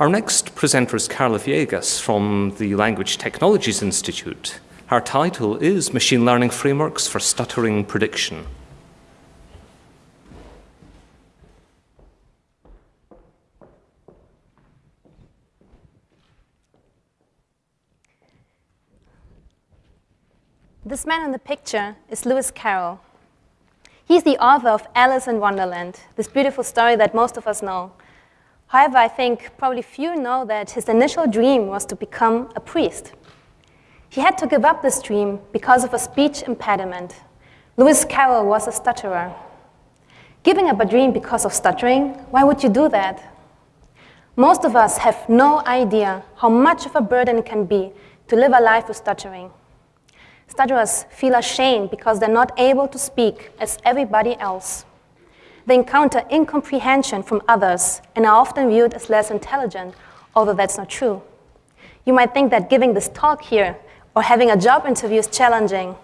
Our next presenter is Carla Viegas from the Language Technologies Institute. Her title is Machine Learning Frameworks for Stuttering Prediction. This man in the picture is Lewis Carroll. He's the author of Alice in Wonderland, this beautiful story that most of us know. However, I think probably few know that his initial dream was to become a priest. He had to give up this dream because of a speech impediment. Lewis Carroll was a stutterer. Giving up a dream because of stuttering, why would you do that? Most of us have no idea how much of a burden it can be to live a life with stuttering. Stutterers feel ashamed because they're not able to speak as everybody else. They encounter incomprehension from others and are often viewed as less intelligent, although that's not true. You might think that giving this talk here or having a job interview is challenging,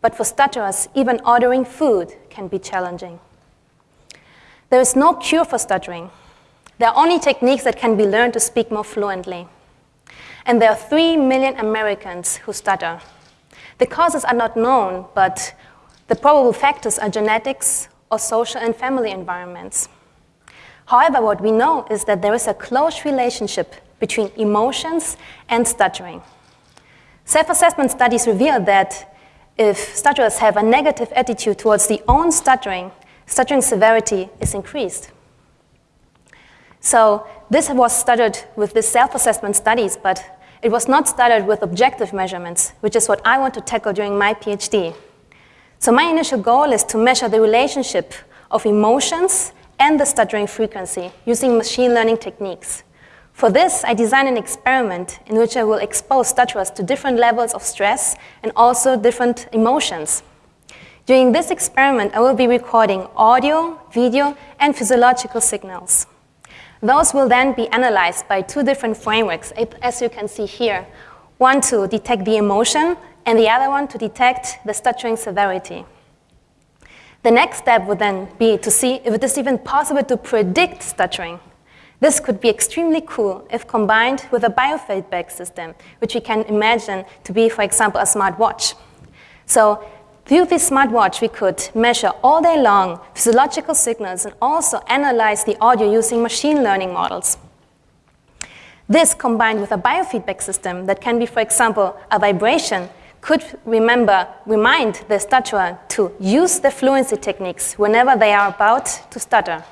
but for stutterers, even ordering food can be challenging. There is no cure for stuttering. There are only techniques that can be learned to speak more fluently. And there are 3 million Americans who stutter. The causes are not known, but the probable factors are genetics or social and family environments. However, what we know is that there is a close relationship between emotions and stuttering. Self-assessment studies reveal that if stutterers have a negative attitude towards the own stuttering, stuttering severity is increased. So this was studied with the self-assessment studies, but it was not studied with objective measurements, which is what I want to tackle during my PhD. So my initial goal is to measure the relationship of emotions and the stuttering frequency using machine learning techniques. For this, I designed an experiment in which I will expose stutterers to different levels of stress and also different emotions. During this experiment, I will be recording audio, video, and physiological signals. Those will then be analyzed by two different frameworks, as you can see here. One to detect the emotion, and the other one to detect the stuttering severity. The next step would then be to see if it is even possible to predict stuttering. This could be extremely cool if combined with a biofeedback system, which we can imagine to be, for example, a smartwatch. So through this smartwatch, we could measure all day long physiological signals and also analyze the audio using machine learning models. This combined with a biofeedback system that can be, for example, a vibration, could remember, remind the stutterer to use the fluency techniques whenever they are about to stutter.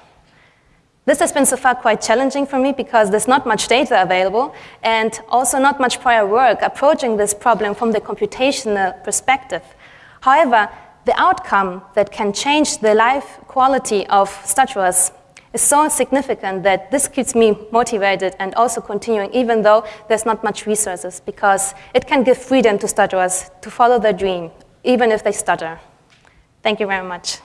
This has been so far quite challenging for me because there's not much data available and also not much prior work approaching this problem from the computational perspective. However, the outcome that can change the life quality of stutterers is so significant that this keeps me motivated and also continuing even though there's not much resources because it can give freedom to stutterers to follow their dream even if they stutter. Thank you very much.